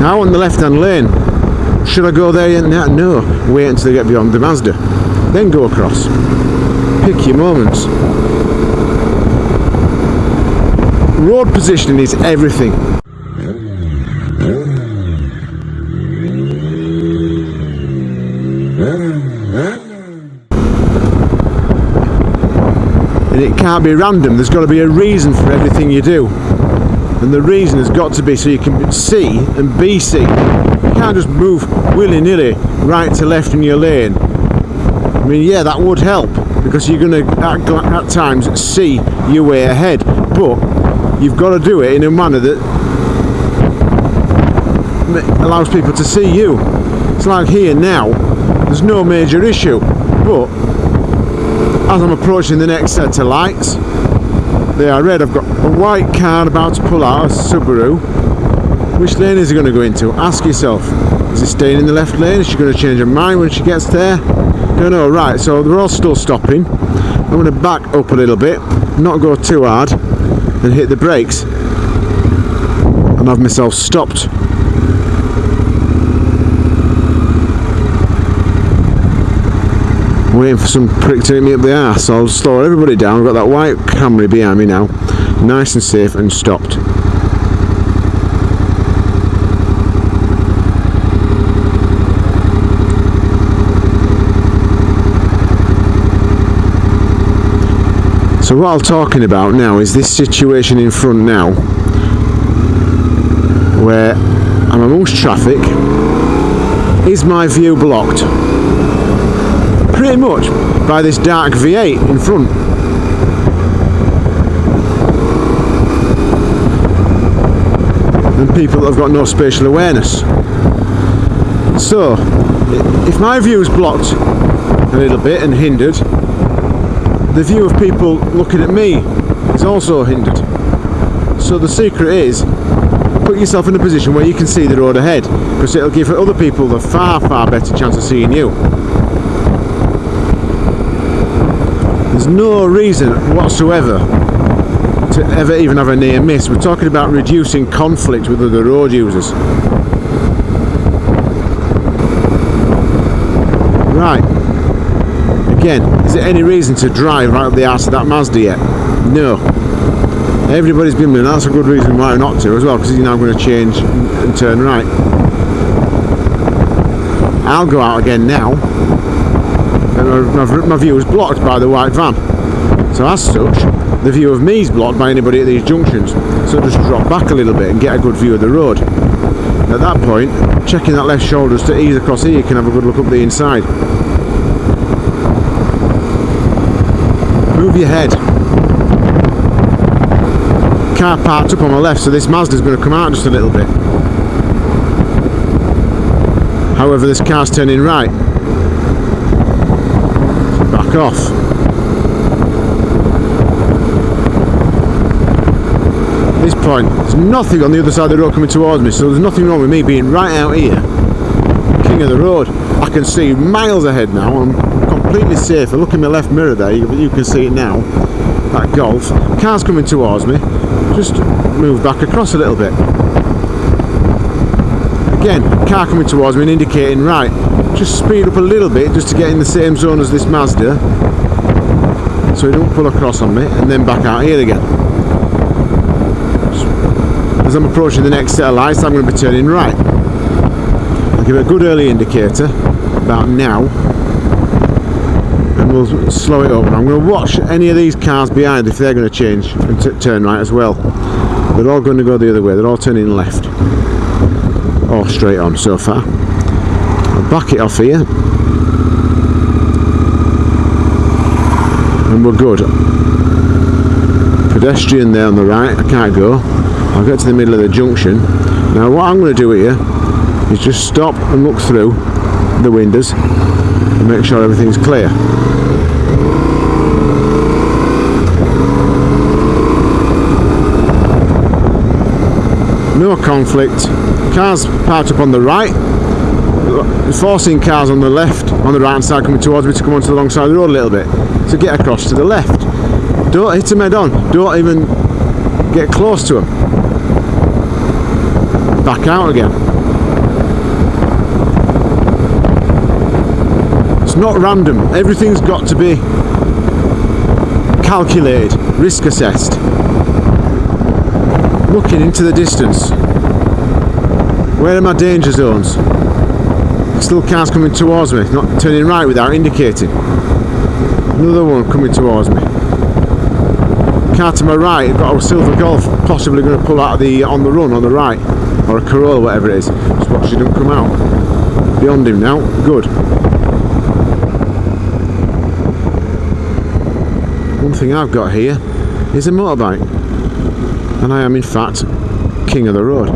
Now on the left hand lane. Should I go there yet? No. Wait until they get beyond the Mazda. Then go across. Pick your moments. Road positioning is everything. And it can't be random, there's got to be a reason for everything you do. And the reason has got to be so you can see and be seen. You can't just move willy-nilly right to left in your lane. I mean, yeah, that would help because you're going to, at, at times, see your way ahead. But you've got to do it in a manner that allows people to see you. It's like here now, there's no major issue, but as I'm approaching the next set of lights, they are red. I've got a white car about to pull out, a Subaru. Which lane is it going to go into? Ask yourself. Is it staying in the left lane? Is she going to change her mind when she gets there? Don't know. Right, so they're all still stopping. I'm going to back up a little bit, not go too hard, and hit the brakes. And have myself stopped. Waiting for some prick to hit me up the ass. I'll slow everybody down. I've got that white Camry behind me now. Nice and safe and stopped. So what I'm talking about now is this situation in front now where I'm amongst traffic. Is my view blocked? Pretty much by this dark V8 in front. And people that have got no spatial awareness. So, if my view is blocked a little bit and hindered, the view of people looking at me is also hindered. So the secret is, put yourself in a position where you can see the road ahead, because it'll give other people the far, far better chance of seeing you. There's no reason whatsoever to ever even have a near miss. We're talking about reducing conflict with other road users. Right. Again, is there any reason to drive right up the arse of that Mazda yet? No. Everybody's been with that's a good reason why not to as well, because he's now going to change and turn right. I'll go out again now my, my view is blocked by the white van. So as such, the view of me is blocked by anybody at these junctions. So just drop back a little bit and get a good view of the road. At that point, checking that left shoulder to ease across here, you can have a good look up the inside. Move your head. Car parked up on my left, so this Mazda's going to come out just a little bit. However, this car's turning right back off. At this point, there's nothing on the other side of the road coming towards me, so there's nothing wrong with me being right out here, king of the road. I can see miles ahead now, I'm completely safe. I look in my left mirror there, you, you can see it now, that Golf. Car's coming towards me, just move back across a little bit. Again, car coming towards me and indicating right, just speed up a little bit just to get in the same zone as this Mazda. So he don't pull across on me and then back out here again. As I'm approaching the next set of lights I'm going to be turning right. I'll give it a good early indicator about now and we'll slow it over I'm going to watch any of these cars behind if they're going to change and turn right as well. They're all going to go the other way. They're all turning left or straight on so far. I'll back it off here. And we're good. Pedestrian there on the right I can't go. I'll get to the middle of the junction. Now what I'm going to do here is just stop and look through the windows and make sure everything's clear no conflict. Cars parked up on the right, forcing cars on the left, on the right hand side coming towards me to come onto the long side of the road a little bit to get across to the left. Don't hit them head on, don't even get close to them. Back out again. It's not random, everything's got to be calculated, risk assessed. Looking into the distance. Where are my danger zones? Still cars coming towards me, not turning right without indicating. Another one coming towards me. Car to my right, got a silver golf, possibly going to pull out of the on the run on the right, or a Corolla, whatever it is. Just watch it don't come out. Beyond him now, good. One thing I've got here is a motorbike, and I am in fact king of the road.